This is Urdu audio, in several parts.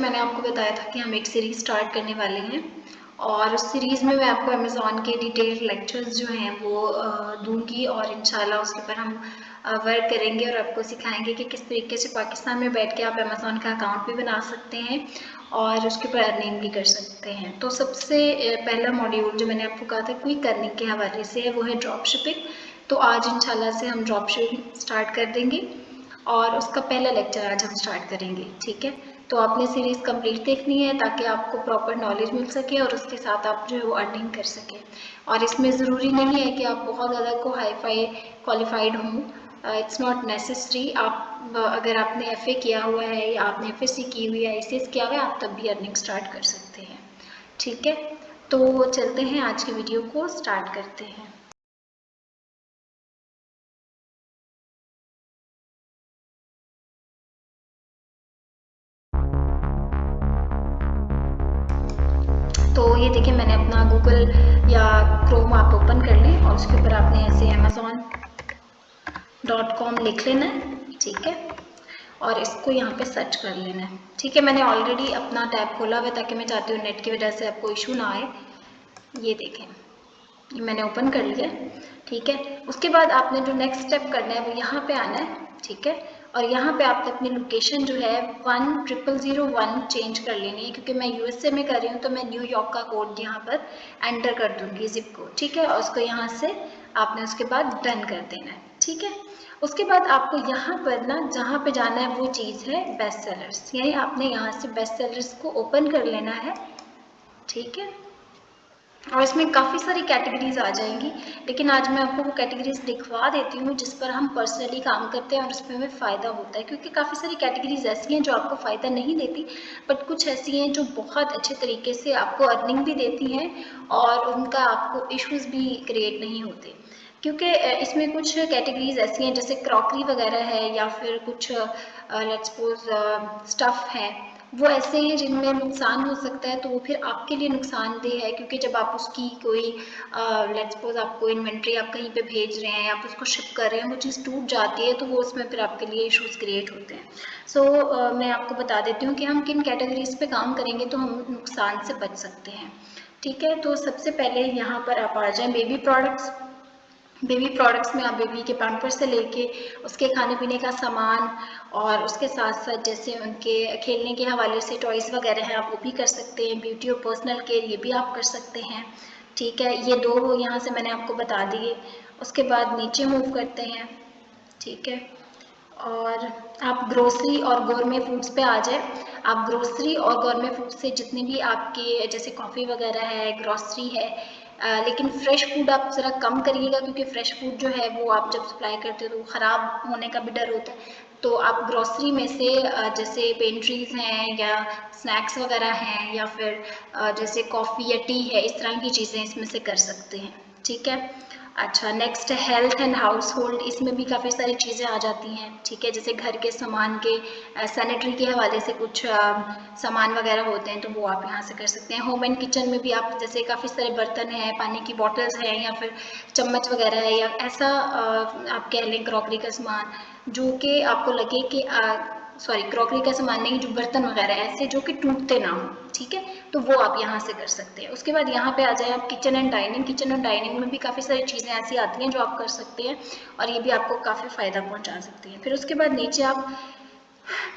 میں نے آپ کو بتایا تھا کہ ہم ایک سیریز سٹارٹ کرنے والے ہیں اور اس سیریز میں میں آپ کو امیزون کے ڈیٹیل لیکچرز جو ہیں وہ دوں گی اور انشاءاللہ اس کے اوپر ہم ورک کریں گے اور آپ کو سکھائیں گے کہ کس طریقے سے پاکستان میں بیٹھ کے آپ امیزون کا اکاؤنٹ بھی بنا سکتے ہیں اور اس کے اوپر ارننگ بھی کر سکتے ہیں۔ تو سب سے پہلا ماڈیول جو میں نے آپ کو کہا تھا کوئی کرنے کے حوالے سے ہے وہ ہے ڈراپ شپنگ تو آج انشاءاللہ سے ہم ڈراپ شپنگ سٹارٹ کر دیں گے اور اس کا پہلا لیکچر آج ہم سٹارٹ کریں گے، ٹھیک ہے؟ تو آپ نے سیریز کمپلیٹ دیکھنی ہے تاکہ آپ کو پراپر نالج مل سکے اور اس کے ساتھ آپ جو ہے وہ ارننگ کر سکیں۔ اور اس میں ضروری نہیں ہے کہ آپ بہت زیادہ کو ہائی فائی کوالیفائڈ ہوں اٹس ناٹ نیسسری آپ اگر آپ نے ایف اے کیا ہوا ہے یا آپ نے ایف ایس سی کی ہوئی ہے ایس ایس کیا ہوا ہے، آپ تب بھی ارننگ سٹارٹ کر سکتے ہیں۔ ٹھیک ہے؟ تو چلتے ہیں آج کی ویڈیو کو سٹارٹ کرتے ہیں۔ اس کے اوپر آپ نے ایسے امیزون ڈاٹ کام لکھ لینا ہے، ٹھیک ہے؟ اور اس کو یہاں پہ سرچ کر لینا ہے۔ ٹھیک ہے، میں نے آلریڈی اپنا ٹیب کھولا ہوا ہے تاکہ میں چاہتی ہوں نیٹ کی وجہ سے آپ کو ایشو نہ آئے۔ یہ دیکھیں۔ یہ میں نے اوپن کر لیا۔ ٹھیک ہے۔ اس کے بعد آپ نے جو نیکسٹ اسٹیپ کرنا ہے، وہ یہاں پہ آنا ہے۔ ٹھیک ہے؟ اور یہاں پہ آپ نے اپنی لوکیشن جو ہے one triple zero one change کر لینی ہے، کیونکہ میں یو ایس اے میں کر رہی ہوں تو میں نیو یارک کا کوڈ یہاں پر انٹر کر دوں گی زپ کو ٹھیک ہے؟ اور اس کو یہاں سے آپ نے اس کے بعد ڈن کر دینا ہے، ٹھیک ہے؟ اس کے بعد آپ کو یہاں پر نا جہاں پہ جانا ہے وہ چیز ہے بیسٹ سیلرس یعنی آپ نے یہاں سے بیسٹ سیلرس کو اوپن کر لینا ہے، ٹھیک ہے؟ اور اس میں کافی ساری کیٹیگریز آ جائیں گی، لیکن آج میں آپ کو وہ کیٹیگریز دکھوا دیتی ہوں جس پر ہم پرسنلی کام کرتے ہیں اور اس میں ہمیں فائدہ ہوتا ہے۔ کیونکہ کافی ساری کیٹیگریز ایسی ہیں جو آپ کو فائدہ نہیں دیتی بٹ کچھ ایسی ہیں جو بہت اچھے طریقے سے آپ کو ارننگ بھی دیتی ہیں اور ان کا آپ کو ایشوز بھی کریٹ نہیں ہوتے۔ کیونکہ اس میں کچھ کیٹیگریز ایسی ہیں جیسے کراکری وغیرہ ہے یا پھر کچھ لیٹ سپوز اسٹف ہے۔ وہ ایسے ہیں جن میں نقصان ہو سکتا ہے تو وہ پھر آپ کے لیے نقصان دہ ہے کیونکہ جب آپ اس کی کوئی لیٹ سپوز آپ کو انوینٹری آپ کہیں پہ بھیج رہے ہیں آپ اس کو شپ کر رہے ہیں وہ چیز ٹوٹ جاتی ہے تو وہ اس میں پھر آپ کے لیے ایشوز کریٹ ہوتے ہیں۔ سو so, میں آپ کو بتا دیتی ہوں کہ ہم کن کیٹیگریز پہ کام کریں گے تو ہم نقصان سے بچ سکتے ہیں۔ ٹھیک ہے؟ تو سب سے پہلے یہاں پر آپ آ جائیں بیبی پروڈکٹس بیبی پروڈکٹس میں آپ بیبی کے پیمپر سے لے کے اس کے کھانے پینے کا سامان اور اس کے ساتھ ساتھ جیسے ان کے کھیلنے کے حوالے سے ٹوائز وغیرہ ہیں، آپ وہ بھی کر سکتے ہیں بیوٹی اور پرسنل کیئر یہ بھی آپ کر سکتے ہیں۔ ٹھیک ہے، یہ دو یہاں سے میں نے آپ کو بتا دیے۔ اس کے بعد نیچے موو کرتے ہیں۔ ٹھیک ہے۔ اور آپ گروسری اور گورمے فوڈس پہ آ جائیں۔ آپ گروسری اور گورمے فوڈ سے جتنے بھی آپ کے جیسے کافی وغیرہ ہے گروسری ہے لیکن فریش فوڈ آپ ذرا کم کریے گا کیونکہ فریش فوڈ جو ہے وہ آپ جب سپلائی کرتے ہو تو خراب ہونے کا بھی ڈر ہوتا ہے۔ تو آپ گروسری میں سے جیسے پینٹریز ہیں یا اسنیکس وغیرہ ہیں یا پھر جیسے کافی یا ٹی ہے، اس طرح کی چیزیں اس میں سے کر سکتے ہیں۔ ٹھیک ہے؟ اچھا next health and household اس میں بھی کافی ساری چیزیں آ جاتی ہیں، ٹھیک ہے؟ جیسے گھر کے سامان کے سینیٹری کے حوالے سے کچھ سامان وغیرہ ہوتے ہیں، تو وہ آپ یہاں سے کر سکتے ہیں۔ ہوم اینڈ کچن میں بھی آپ جیسے کافی سارے برتن ہیں، پانی کی بوٹلز ہیں یا پھر چمچ وغیرہ ہے یا ایسا آپ کہہ لیں کراکری کا سامان، جو کہ آپ کو لگے کہ سوری کراکری کا سامان نہیں، جو برتن وغیرہ ایسے جو کہ ٹوٹتے نہ ہوں، ٹھیک ہے؟ تو وہ آپ یہاں سے کر سکتے ہیں۔ اس کے بعد یہاں پہ آ جائیں آپ kitchen and dining kitchen and dining میں بھی کافی ساری چیزیں ایسی آتی ہیں جو آپ کر سکتے ہیں اور یہ بھی آپ کو کافی فائدہ پہنچا سکتی ہیں۔ پھر اس کے بعد نیچے آپ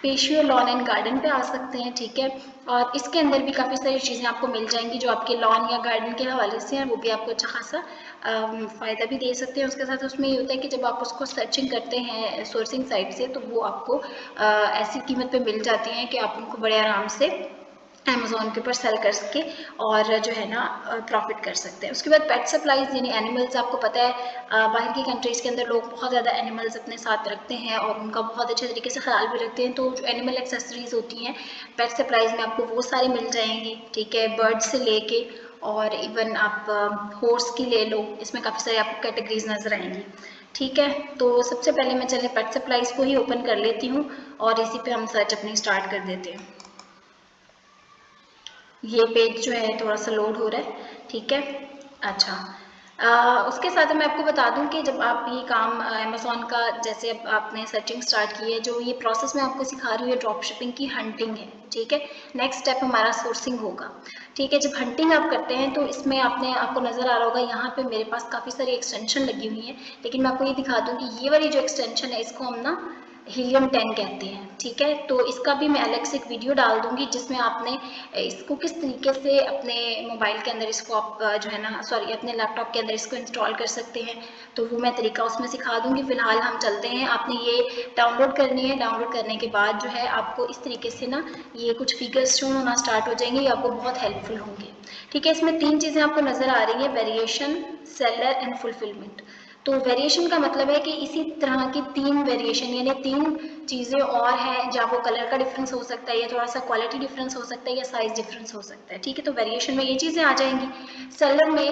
پیشیو لان اینڈ گارڈن پہ آ سکتے ہیں، ٹھیک ہے۔ اور اس کے اندر بھی کافی ساری چیزیں آپ کو مل جائیں گی جو آپ کے لان یا گارڈن کے حوالے سے ہیں، وہ بھی آپ کو اچھا خاصا فائدہ بھی دے سکتے ہیں۔ اس کے ساتھ اس میں یہ ہوتا ہے کہ جب آپ اس کو سرچنگ کرتے ہیں سورسنگ سائٹ سے، تو وہ آپ کو ایسی قیمت پہ مل جاتی ہیں کہ آپ ان کو بڑے آرام سے امیزون کے اوپر سیل کر سکے اور جو ہے نا پروفٹ کر سکتے ہیں۔ اس کے بعد پیٹ سپلائز یعنی اینیملز آپ کو پتہ ہے باہر کی کنٹریز کے اندر لوگ بہت زیادہ اینیملز اپنے ساتھ رکھتے ہیں اور ان کا بہت اچھے طریقے سے خیال بھی رکھتے ہیں۔ تو جو اینیمل ایکسیسریز ہوتی ہیں پیٹ سپلائز میں آپ کو وہ ساری مل جائیں گی ٹھیک ہے برڈ سے لے کے اور ایون آپ ہورس کی لے لو، اس میں کافی ساری آپ کو کیٹیگریز نظر آئیں گی ٹھیک ہے، تو سب سے پہلے میں چلے پیٹ سپلائز کو ہی اوپن کر لیتی ہوں اور اسی پہ ہم سرچ اپنی اسٹارٹ کر دیتے ہیں۔ یہ پیج جو ہے تھوڑا سا لوڈ ہو رہا ہے، ٹھیک ہے؟ اچھا۔ اس کے ساتھ میں آپ کو بتا دوں کہ جب آپ یہ کام امیزون کا جیسے اب آپ نے سرچنگ سٹارٹ کی ہے، جو یہ پروسیس میں آپ کو سکھا رہی ہوں ڈراپ شپنگ کی ہنٹنگ ہے، ٹھیک ہے؟ نیکسٹ اسٹیپ ہمارا سورسنگ ہوگا، ٹھیک ہے؟ جب ہنٹنگ آپ کرتے ہیں تو اس میں آپ نے، آپ کو نظر آ رہا ہوگا، یہاں پہ میرے پاس کافی ساری ایکسٹینشن لگی ہوئی ہیں، لیکن میں آپ کو یہ دکھا دوں کہ یہ والی جو ایکسٹینشن ہے، اس کو ہم نا ہیلیم ٹین کہتے ہیں ٹھیک ہے تو اس کا بھی میں الگ سے ایک ویڈیو ڈال دوں گی جس میں آپ نے اس کو کس طریقے سے اپنے موبائل کے اندر اس کو آپ جو ہے نا سوری اپنے لیپ ٹاپ کے اندر اس کو انسٹال کر سکتے ہیں تو وہ میں طریقہ اس میں سکھا دوں گی فی الحال ہم چلتے ہیں آپ نے یہ ڈاؤن لوڈ کرنی ہے ڈاؤن لوڈ کرنے کے بعد جو ہے آپ کو اس طریقے سے نا یہ کچھ فیگرس شو ہونا اسٹارٹ ہو جائیں گے یہ آپ کو بہت ہیلپ فل ہوں گے ٹھیک ہے اس میں تین چیزیں آپ کو نظر آ رہی ہیں ویریشن سیلر اینڈ فلفلمنٹ تو ویریشن کا مطلب ہے کہ اسی طرح کی تین ویریشن یعنی تین چیزیں اور ہیں جہاں وہ کلر کا ڈفرینس ہو سکتا ہے یا تھوڑا سا کوالٹی ڈفرینس ہو سکتا ہے یا سائز ڈفرینس ہو سکتا ہے، ٹھیک ہے؟ تو ویریشن میں یہ چیزیں آ جائیں گی۔ سیلر میں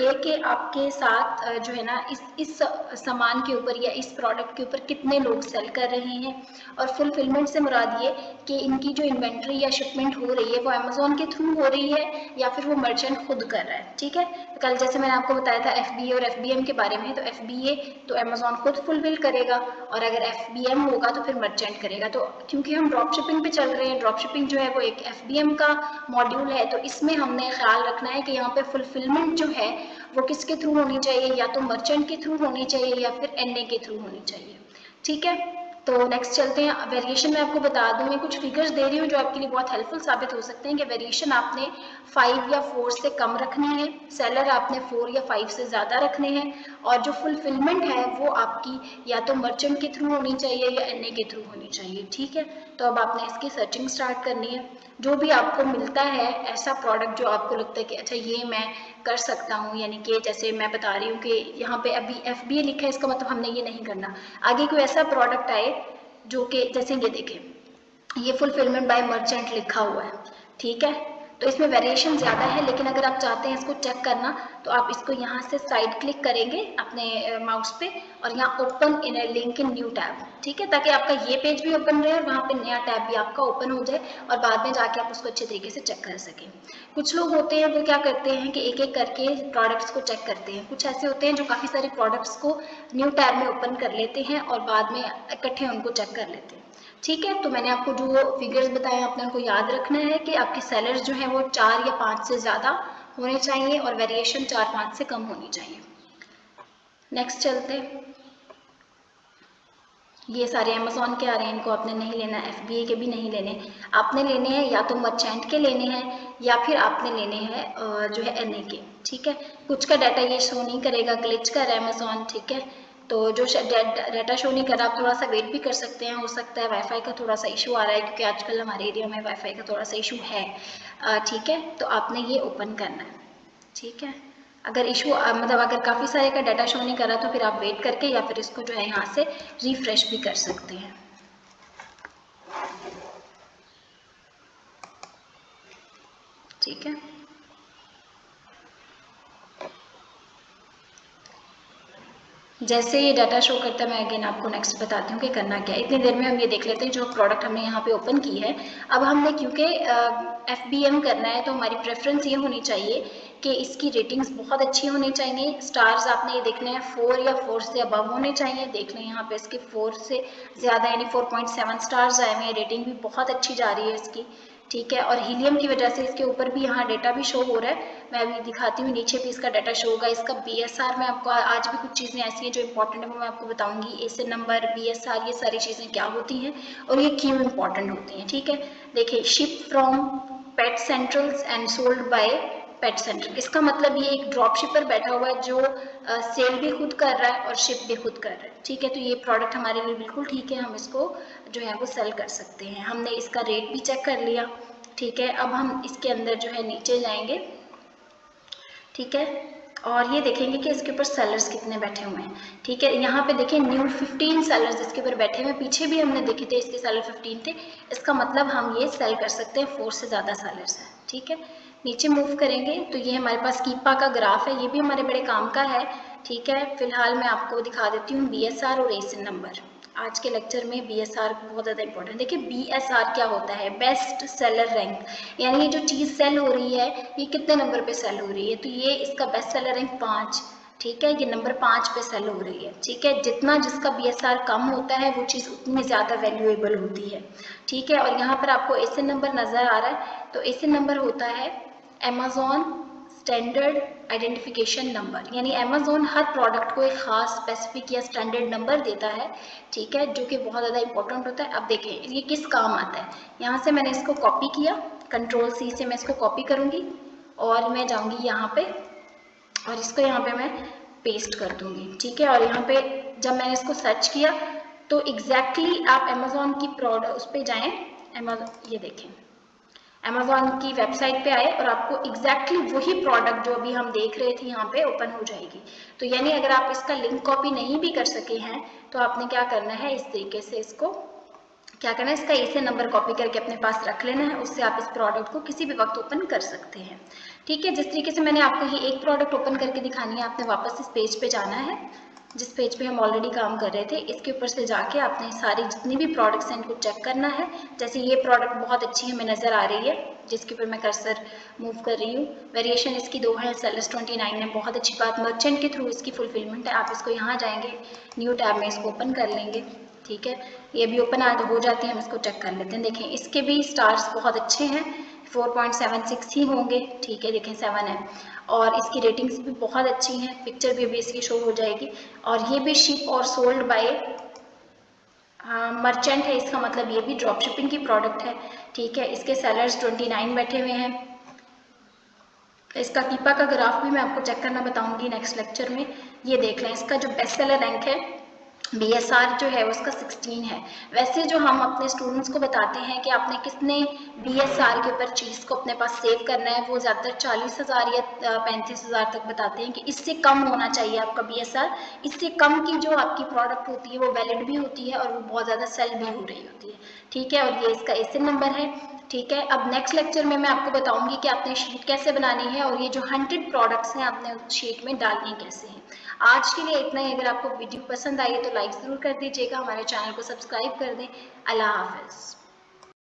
یہ کہ آپ کے ساتھ جو ہے نا، اس اس سامان کے اوپر یا اس پروڈکٹ کے اوپر کتنے لوگ سیل کر رہے ہیں۔ اور فلفلمنٹ سے مراد یہ کہ ان کی جو انوینٹری یا شپمنٹ ہو رہی ہے وہ امیزون کے تھرو ہو رہی ہے یا پھر وہ مرچنٹ خود کر رہا ہے، ٹھیک ہے؟ کل جیسے میں نے آپ کو بتایا تھا ایف بی اے اور ایف بی ایم کے بارے میں، تو ایف بی اے تو امیزون خود فلفل کرے گا اور اگر ایف بی ایم ہوگا تو پھر مرچنٹ کرے گا۔ تو کیونکہ ہم ڈراپ شپنگ پہ چل رہے ہیں ڈراپ شپنگ جو ہے وہ ایک ایف بی ایم کا ماڈیول ہے، تو اس میں ہم نے خیال رکھنا ہے کہ یہاں پہ فلفلمنٹ جو ہے وہ کس کے تھرو ہونی چاہیے؟ یا تو مرچنٹ کے تھرو ہونی چاہیے یا پھر این اے کے تھرو ہونی چاہیے۔ ٹھیک ہے؟ تو نیکسٹ چلتے ہیں. ویریشن میں آپ کو بتا دوں. میں کچھ فگرز دے رہی ہوں جو آپ کے لیے بہت ہیلپ فل ثابت ہو سکتے ہیں کہ ویریشن آپ نے فائیو یا فور سے کم رکھنی ہے سیلر آپ نے فور یا فائیو سے زیادہ رکھنے ہیں. اور جو فلفلمنٹ ہے وہ آپ کی یا تو مرچنٹ کے تھرو ہونی چاہیے یا این اے کے تھرو ہونی چاہیے. ٹھیک ہے؟ تو اب آپ نے اس کی سرچنگ سٹارٹ کرنی ہے. جو بھی آپ کو ملتا ہے ایسا پروڈکٹ جو آپ کو لگتا ہے کہ اچھا یہ میں کر سکتا ہوں یعنی کہ جیسے میں بتا رہی ہوں کہ یہاں پہ ابھی ایف بی اے لکھا ہے، اس کا مطلب ہم نے یہ نہیں کرنا۔ آگے کوئی ایسا پروڈکٹ آئے جو کہ جیسے یہ دیکھیں، یہ فلفلمنٹ بائی مرچنٹ لکھا ہوا ہے، ٹھیک ہے؟ تو اس میں ویریشن زیادہ ہے، لیکن اگر آپ چاہتے ہیں اس کو چیک کرنا، تو آپ اس کو یہاں سے سائڈ کلک کریں گے اپنے ماؤس پہ، اور یہاں open in link in new tab ٹھیک ہے؟ تاکہ آپ کا یہ پیج بھی اوپن رہے اور وہاں پہ نیا ٹیب بھی آپ کا اوپن ہو جائے اور بعد میں جا کے آپ اس کو اچھے طریقے سے چیک کر سکیں۔ کچھ لوگ ہوتے ہیں، وہ کیا کرتے ہیں کہ ایک ایک کر کے پروڈکٹس کو چیک کرتے ہیں۔ کچھ ایسے ہوتے ہیں جو کافی سارے پروڈکٹس کو نیو ٹیب میں اوپن کر لیتے ہیں اور بعد میں اکٹھے ان کو چیک کر لیتے ہیں۔ ٹھیک ہے؟ تو میں نے آپ کو جو فگرز بتائے ہیں، آپ نے ان کو یاد رکھنا ہے کہ آپ کے سیلرز جو ہیں وہ چار یا پانچ سے زیادہ ہونے چاہیے اور ویریشن چار پانچ سے کم ہونی چاہیے۔ نیکسٹ چلتے۔ یہ سارے امیزون کے آ رہے ہیں، ان کو آپ نے نہیں لینا ایف بی اے کے بھی نہیں لینے۔ آپ نے لینے ہیں یا تو مرچینٹ کے لینے ہیں یا پھر آپ نے لینے ہیں جو ہے این اے کے ٹھیک ہے؟ کچھ کا ڈیٹا یہ شو نہیں کرے گا گلچ کر امیزون ٹھیک ہے؟ تو جو ڈیٹا شو نہیں کر رہا، آپ تھوڑا سا ویٹ بھی کر سکتے ہیں، ہو سکتا ہے وائی فائی کا تھوڑا سا ایشو آ رہا ہے، کیونکہ آج کل ہمارے ایریا میں وائی فائی کا تھوڑا سا ایشو ہے۔ ٹھیک ہے؟ تو آپ نے یہ اوپن کرنا ہے۔ ٹھیک ہے؟ اگر ایشو مطلب اگر کافی سارے کا ڈیٹا شو نہیں کر رہا تو پھر آپ ویٹ کر کے یا پھر اس کو جو ہے یہاں سے ریفریش بھی کر سکتے ہیں۔ ٹھیک ہے؟ جیسے یہ ڈیٹا شو کرتا ہے، میں اگین آپ کو نیکسٹ بتاتی ہوں کہ کرنا کیا ہے۔ اتنی دیر میں ہم یہ دیکھ لیتے ہیں، جو پروڈکٹ ہم نے یہاں پہ اوپن کی ہے۔ اب ہم نے کیونکہ ایف بی ایم کرنا ہے تو ہماری پریفرنس یہ ہونی چاہیے کہ اس کی ریٹنگز بہت اچھی ہونی چاہیے۔ سٹارز آپ نے یہ دیکھنے ہیں فور یا فور سے ابو ہونے چاہیے۔ دیکھ لیں یہاں پہ اس کے فور سے زیادہ یعنی فور پوائنٹ سیون سٹارز آئے ہوئے ہیں۔ ریٹنگ بھی بہت اچھی جا رہی ہے اس کی۔ ٹھیک ہے، اور ہیلیم کی وجہ سے اس کے اوپر بھی یہاں ڈیٹا بھی شو ہو رہا ہے۔ میں ابھی دکھاتی ہوں، نیچے بھی اس کا ڈیٹا شو ہوگا۔ اس کا بی ایس آر میں آپ کو آج بھی کچھ چیزیں ایسی ہیں جو امپورٹنٹ ہیں، وہ میں آپ کو بتاؤں گی۔ S number B S R یہ ساری چیزیں کیا ہوتی ہیں اور یہ کیوں امپورٹنٹ ہوتی ہیں، ٹھیک ہے۔ دیکھیں ship from pet centrals and sold by pet centre اس کا مطلب یہ ایک ڈراپ شپر بیٹھا ہوا ہے جو سیل بھی خود کر رہا ہے اور شپ بھی خود کر رہا ہے. ٹھیک ہے؟ تو یہ پروڈکٹ ہمارے لیے بالکل ٹھیک ہے. ہم اس کو جو ہے وہ سیل کر سکتے ہیں. ہم نے اس کا ریٹ بھی چیک کر لیا. ٹھیک ہے؟ اب ہم اس کے اندر جو ہے نیچے جائیں گے. ٹھیک ہے؟ اور یہ دیکھیں گے کہ اس کے اوپر سیلرز کتنے بیٹھے ہوئے ہیں. ٹھیک ہے؟ یہاں پہ دیکھیں نیو ففٹین سیلرز اس کے اوپر بیٹھے ہوئے پیچھے بھی ہم نے دیکھے تھے اس کے سیلر ففٹین تھے. اس کا مطلب ہم یہ سیل کر سکتے ہیں. فور سے زیادہ سیلرز ہیں. ٹھیک ہے؟ نیچے موو کریں گے، تو یہ ہمارے پاس کیپا کا گراف ہے، یہ بھی ہمارے بڑے کام کا ہے، ٹھیک ہے؟ فی الحال میں آپ کو دکھا دیتی ہوں بی ایس آر اور ایسن نمبر آج کے لیکچر میں بی ایس آر بہت زیادہ امپورٹنٹ دیکھیں بی ایس آر کیا ہوتا ہے؟ بیسٹ سیلر رینک یعنی یہ جو چیز سیل ہو رہی ہے، یہ کتنے نمبر پہ سیل ہو رہی ہے؟ تو یہ اس کا بیسٹ سیلر رینک پانچ، ٹھیک ہے؟ یہ نمبر پانچ پہ سیل ہو رہی ہے، ٹھیک ہے؟ جتنا جس کا بی ایس آر کم ہوتا ہے، وہ چیز اتنی زیادہ ویلیویبل ہوتی ہے، ٹھیک ہے؟ اور یہاں پر آپ کو ایسے نمبر نظر آ رہا ہے، تو ایسے نمبر ہوتا ہے امیزون اسٹینڈرڈ آئیڈینٹیفیکیشن نمبر یعنی امیزون ہر پروڈکٹ کو ایک خاص اسپیسیفک یا اسٹینڈرڈ نمبر دیتا ہے، ٹھیک ہے، جو کہ بہت زیادہ امپورٹنٹ ہوتا ہے۔ اب دیکھیں، یہ کس کام آتا ہے؟ یہاں سے میں نے اس کو کاپی کیا کنٹرول سی سے میں اس کو کاپی کروں گی اور میں جاؤں گی یہاں پہ اور اس کو یہاں پہ میں پیسٹ کر دوں گی ٹھیک ہے۔ اور یہاں پہ جب میں نے اس کو سرچ کیا، تو ایگزیکٹلی آپ امیزون کی پروڈکٹ اس پہ جائیں۔ امیزون یہ دیکھیں۔ امیزون کی ویب سائٹ پہ آئے اور آپ کو ایگزیکٹلی وہی پروڈکٹ جو ابھی ہم دیکھ رہے تھے یہاں پہ اوپن ہو جائے گی۔ تو یعنی اگر آپ اس کا لنک کاپی نہیں بھی کر سکے ہیں، تو آپ نے کیا کرنا ہے؟ اس طریقے سے اس کو کیا کرنا ہے؟ اس کا اسے نمبر کاپی کر کے اپنے پاس رکھ لینا ہے، اس سے آپ اس پروڈکٹ کو کسی بھی وقت اوپن کر سکتے ہیں۔ ٹھیک ہے، جس طریقے سے میں نے آپ کو یہ ایک پروڈکٹ اوپن کر کے دکھانی ہے، آپ نے واپس اس پیج پہ جانا ہے۔ جس پیج پہ ہم آلریڈی کام کر رہے تھے، اس کے اوپر سے جا کے آپ نے ساری جتنی بھی پروڈکٹس ہیں ان کو چیک کرنا ہے۔ جیسے یہ پروڈکٹ بہت اچھی ہمیں نظر آ رہی ہے، جس کے اوپر میں کرسر موو کر رہی ہوں۔ ویریشن اس کی دو ہے سیلس ٹوئنٹی نائن ہے بہت اچھی بات مرچنٹ کے تھرو اس کی فلفلمنٹ ہے۔ آپ اس کو یہاں جائیں گے نیو ٹیب میں اس کو اوپن کر لیں گے، ٹھیک ہے؟ یہ بھی اوپن ہو جاتی ہیں، ہم اس کو چیک کر لیتے ہیں۔ دیکھیں، اس کے بھی سٹارز بہت اچھے ہیں۔ فور پوائنٹ سیون سکس ہی ہوں گے، ٹھیک ہے؟ دیکھیں سیون ہے۔ اور اس کی ریٹنگز بھی بہت اچھی ہیں پکچر بھی ابھی اس کی شو ہو جائے گی۔ اور یہ بھی شپ اور سولڈ بائی مرچنٹ ہے، اس کا مطلب یہ بھی ڈراپ شپنگ کی پروڈکٹ ہے۔ ٹھیک ہے، اس کے سیلرز ٹوئنٹی نائن بیٹھے ہوئے ہیں۔ اس کا پیپا کا گراف بھی میں آپ کو چیک کرنا بتاؤں گی نیکسٹ لیکچر میں۔ یہ دیکھ لیں، اس کا جو بیسٹ سیلر رینک ہے بی ایس آر جو ہے، اس کا سکسٹین ہے. ویسے جو ہم اپنے اسٹوڈنٹس کو بتاتے ہیں کہ آپ نے کس نے بی ایس آر کے اوپر چیز کو اپنے پاس سیو کرنا ہے، وہ زیادہ تر چالیس ہزار یا پینتیس ہزار تک بتاتے ہیں کہ اس سے کم ہونا چاہیے آپ کا بی ایس آر اس سے کم کی جو آپ کی پروڈکٹ ہوتی ہے وہ ویلڈ بھی ہوتی ہے اور وہ بہت زیادہ سیل بھی ہو رہی ہوتی ہے. ٹھیک ہے؟ اور یہ اس کا ایسے نمبر ہے. ٹھیک ہے؟ اب نیکسٹ لیکچر میں میں آپ کو بتاؤں گی کہ آپ نے شیٹ کیسے بنانی ہے اور یہ جو ہنڈریڈ پروڈکٹس ہیں آپ نے شیٹ میں ڈالنی کیسے ہیں. آج کے لیے اتنا ہی۔ اگر آپ کو ویڈیو پسند آئی ہے تو لائک ضرور کر دیجیے گا۔ ہمارے چینل کو سبسکرائب کر دیں۔ اللہ حافظ۔